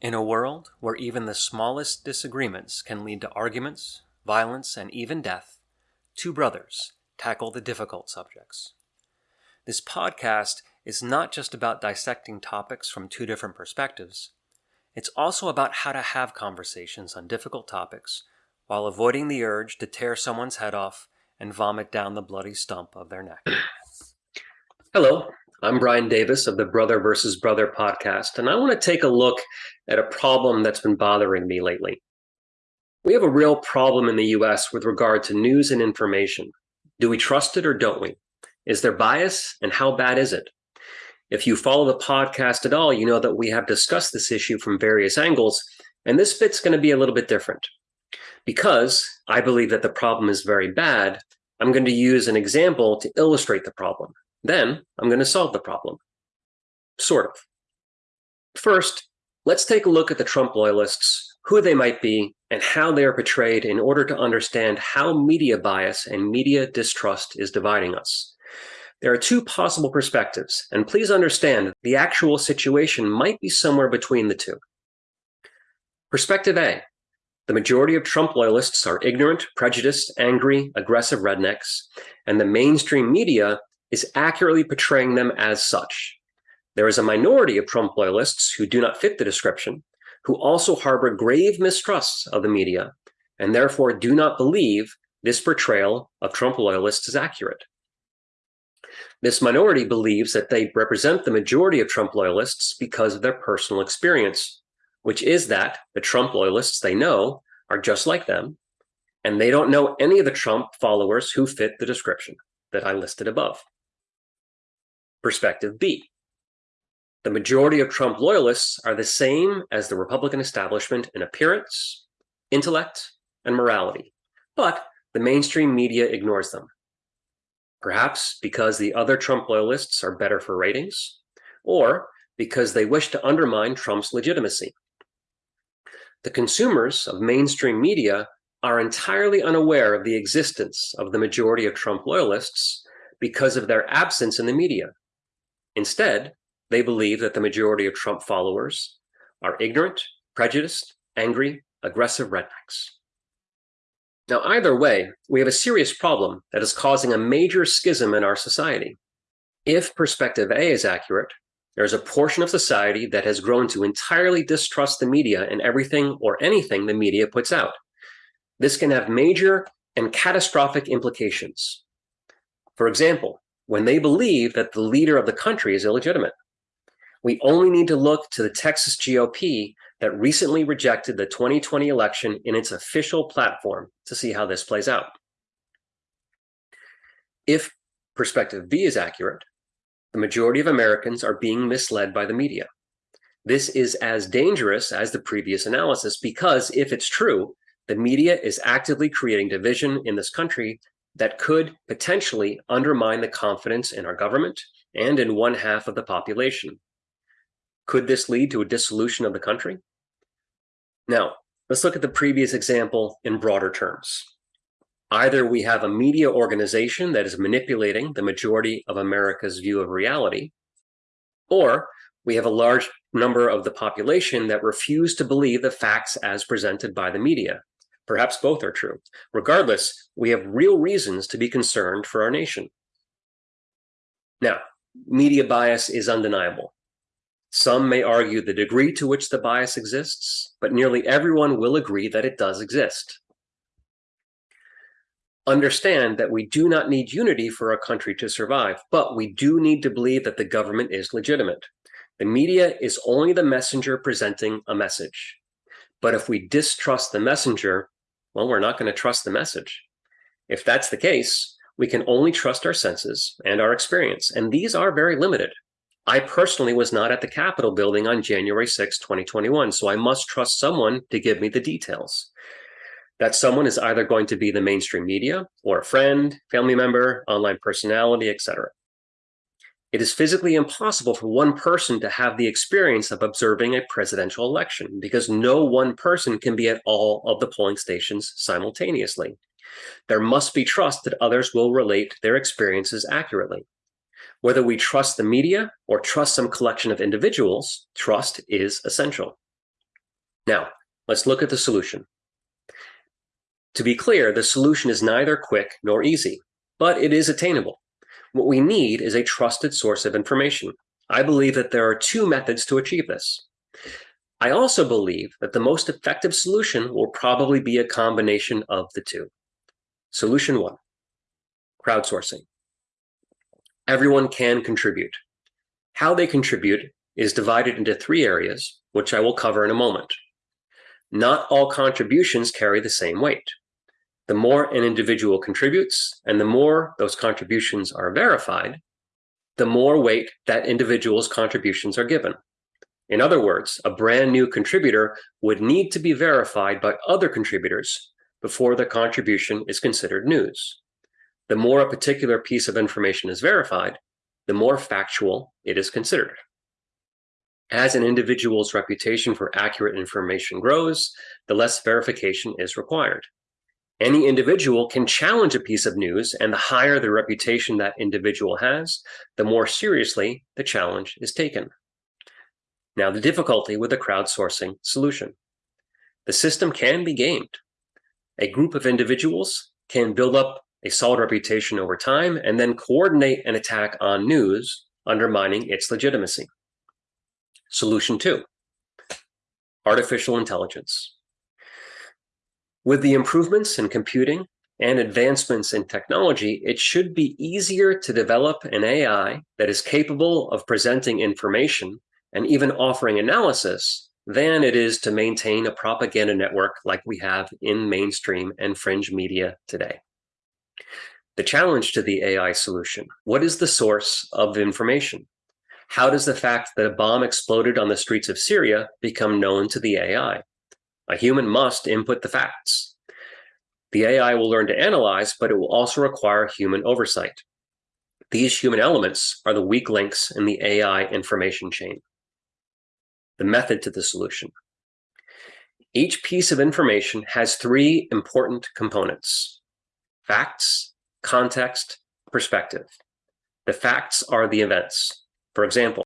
In a world where even the smallest disagreements can lead to arguments, violence, and even death, two brothers tackle the difficult subjects. This podcast is not just about dissecting topics from two different perspectives, it's also about how to have conversations on difficult topics while avoiding the urge to tear someone's head off and vomit down the bloody stump of their neck. Hello, I'm Brian Davis of the Brother versus Brother podcast, and I want to take a look at a problem that's been bothering me lately. We have a real problem in the US with regard to news and information. Do we trust it or don't we? Is there bias, and how bad is it? If you follow the podcast at all, you know that we have discussed this issue from various angles, and this bit's going to be a little bit different. Because I believe that the problem is very bad, I'm going to use an example to illustrate the problem. Then I'm going to solve the problem. Sort of. First, let's take a look at the Trump loyalists, who they might be, and how they are portrayed in order to understand how media bias and media distrust is dividing us. There are two possible perspectives, and please understand the actual situation might be somewhere between the two. Perspective A the majority of Trump loyalists are ignorant, prejudiced, angry, aggressive rednecks, and the mainstream media is accurately portraying them as such. There is a minority of Trump loyalists who do not fit the description, who also harbor grave mistrusts of the media, and therefore do not believe this portrayal of Trump loyalists is accurate. This minority believes that they represent the majority of Trump loyalists because of their personal experience, which is that the Trump loyalists they know are just like them, and they don't know any of the Trump followers who fit the description that I listed above. Perspective B. The majority of Trump loyalists are the same as the Republican establishment in appearance, intellect, and morality, but the mainstream media ignores them. Perhaps because the other Trump loyalists are better for ratings, or because they wish to undermine Trump's legitimacy. The consumers of mainstream media are entirely unaware of the existence of the majority of Trump loyalists because of their absence in the media. Instead, they believe that the majority of Trump followers are ignorant, prejudiced, angry, aggressive rednecks. Now, either way, we have a serious problem that is causing a major schism in our society. If perspective A is accurate, there's a portion of society that has grown to entirely distrust the media and everything or anything the media puts out. This can have major and catastrophic implications. For example, when they believe that the leader of the country is illegitimate. We only need to look to the Texas GOP that recently rejected the 2020 election in its official platform to see how this plays out. If perspective B is accurate, the majority of Americans are being misled by the media. This is as dangerous as the previous analysis because if it's true, the media is actively creating division in this country that could potentially undermine the confidence in our government and in one half of the population. Could this lead to a dissolution of the country? Now, let's look at the previous example in broader terms. Either we have a media organization that is manipulating the majority of America's view of reality, or we have a large number of the population that refuse to believe the facts as presented by the media. Perhaps both are true. Regardless, we have real reasons to be concerned for our nation. Now, media bias is undeniable. Some may argue the degree to which the bias exists, but nearly everyone will agree that it does exist understand that we do not need unity for our country to survive, but we do need to believe that the government is legitimate. The media is only the messenger presenting a message. But if we distrust the messenger, well, we're not going to trust the message. If that's the case, we can only trust our senses and our experience, and these are very limited. I personally was not at the Capitol building on January 6, 2021, so I must trust someone to give me the details that someone is either going to be the mainstream media or a friend, family member, online personality, etc. It is physically impossible for one person to have the experience of observing a presidential election because no one person can be at all of the polling stations simultaneously. There must be trust that others will relate their experiences accurately. Whether we trust the media or trust some collection of individuals, trust is essential. Now, let's look at the solution. To be clear, the solution is neither quick nor easy, but it is attainable. What we need is a trusted source of information. I believe that there are two methods to achieve this. I also believe that the most effective solution will probably be a combination of the two. Solution one, crowdsourcing. Everyone can contribute. How they contribute is divided into three areas, which I will cover in a moment. Not all contributions carry the same weight. The more an individual contributes and the more those contributions are verified, the more weight that individual's contributions are given. In other words, a brand new contributor would need to be verified by other contributors before the contribution is considered news. The more a particular piece of information is verified, the more factual it is considered. As an individual's reputation for accurate information grows, the less verification is required. Any individual can challenge a piece of news, and the higher the reputation that individual has, the more seriously the challenge is taken. Now, the difficulty with the crowdsourcing solution. The system can be gamed. A group of individuals can build up a solid reputation over time and then coordinate an attack on news, undermining its legitimacy. Solution two, artificial intelligence. With the improvements in computing and advancements in technology, it should be easier to develop an AI that is capable of presenting information and even offering analysis than it is to maintain a propaganda network like we have in mainstream and fringe media today. The challenge to the AI solution, what is the source of information? How does the fact that a bomb exploded on the streets of Syria become known to the AI? A human must input the facts. The AI will learn to analyze, but it will also require human oversight. These human elements are the weak links in the AI information chain. The method to the solution. Each piece of information has three important components. Facts, context, perspective. The facts are the events. For example,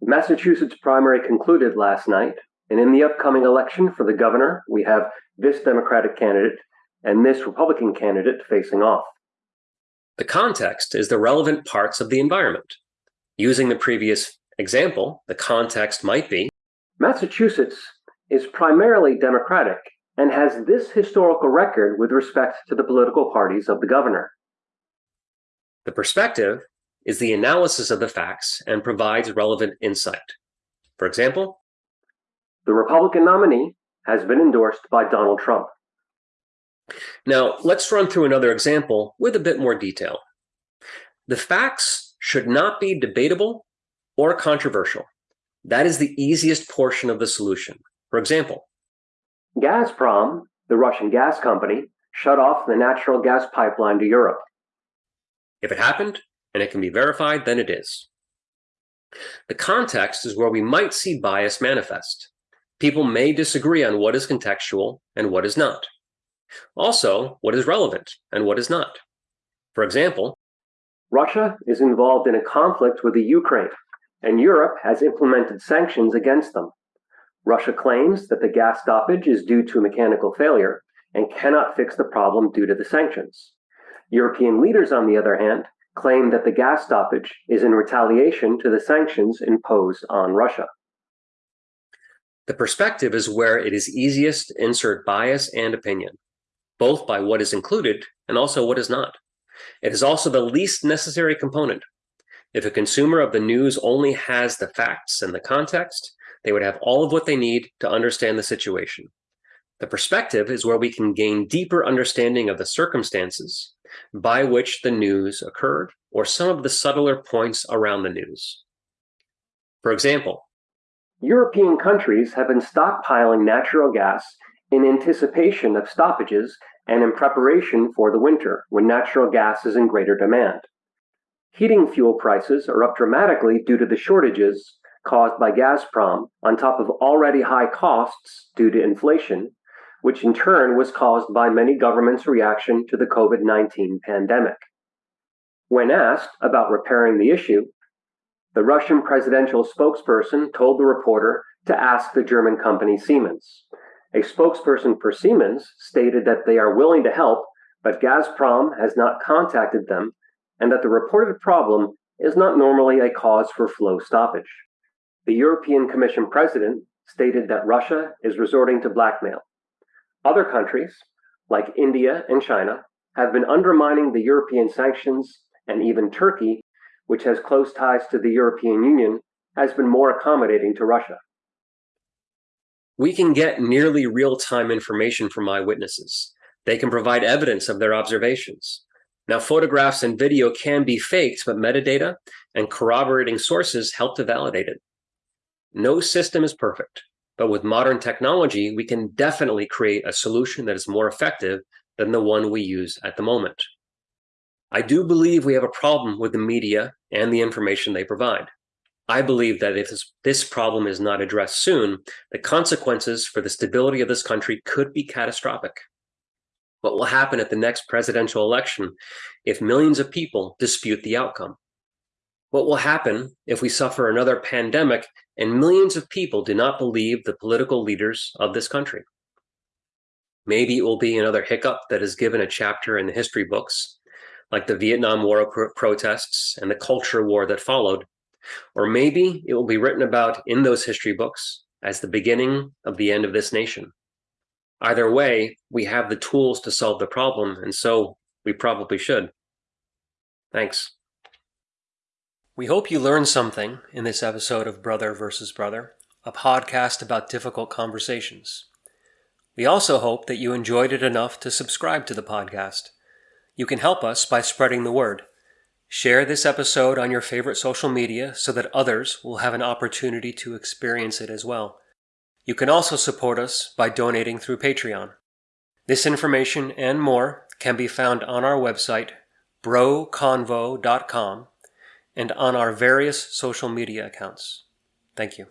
Massachusetts primary concluded last night and in the upcoming election for the governor, we have this Democratic candidate and this Republican candidate facing off. The context is the relevant parts of the environment. Using the previous example, the context might be Massachusetts is primarily Democratic and has this historical record with respect to the political parties of the governor. The perspective is the analysis of the facts and provides relevant insight. For example, the Republican nominee has been endorsed by Donald Trump. Now, let's run through another example with a bit more detail. The facts should not be debatable or controversial. That is the easiest portion of the solution. For example, Gazprom, the Russian gas company, shut off the natural gas pipeline to Europe. If it happened and it can be verified, then it is. The context is where we might see bias manifest people may disagree on what is contextual and what is not. Also, what is relevant and what is not. For example, Russia is involved in a conflict with the Ukraine, and Europe has implemented sanctions against them. Russia claims that the gas stoppage is due to a mechanical failure and cannot fix the problem due to the sanctions. European leaders, on the other hand, claim that the gas stoppage is in retaliation to the sanctions imposed on Russia. The perspective is where it is easiest to insert bias and opinion, both by what is included and also what is not. It is also the least necessary component. If a consumer of the news only has the facts and the context, they would have all of what they need to understand the situation. The perspective is where we can gain deeper understanding of the circumstances by which the news occurred or some of the subtler points around the news. For example, European countries have been stockpiling natural gas in anticipation of stoppages and in preparation for the winter when natural gas is in greater demand. Heating fuel prices are up dramatically due to the shortages caused by Gazprom, on top of already high costs due to inflation, which in turn was caused by many governments' reaction to the COVID 19 pandemic. When asked about repairing the issue, the Russian presidential spokesperson told the reporter to ask the German company Siemens. A spokesperson for Siemens stated that they are willing to help, but Gazprom has not contacted them and that the reported problem is not normally a cause for flow stoppage. The European Commission president stated that Russia is resorting to blackmail. Other countries, like India and China, have been undermining the European sanctions, and even Turkey, which has close ties to the European Union, has been more accommodating to Russia. We can get nearly real time information from eyewitnesses. They can provide evidence of their observations. Now, photographs and video can be faked, but metadata and corroborating sources help to validate it. No system is perfect, but with modern technology, we can definitely create a solution that is more effective than the one we use at the moment. I do believe we have a problem with the media and the information they provide. I believe that if this problem is not addressed soon, the consequences for the stability of this country could be catastrophic. What will happen at the next presidential election if millions of people dispute the outcome? What will happen if we suffer another pandemic and millions of people do not believe the political leaders of this country? Maybe it will be another hiccup that is given a chapter in the history books, like the Vietnam War protests and the culture war that followed, or maybe it will be written about in those history books as the beginning of the end of this nation. Either way, we have the tools to solve the problem, and so we probably should. Thanks. We hope you learned something in this episode of Brother versus Brother, a podcast about difficult conversations. We also hope that you enjoyed it enough to subscribe to the podcast. You can help us by spreading the word. Share this episode on your favorite social media so that others will have an opportunity to experience it as well. You can also support us by donating through Patreon. This information and more can be found on our website, broconvo.com, and on our various social media accounts. Thank you.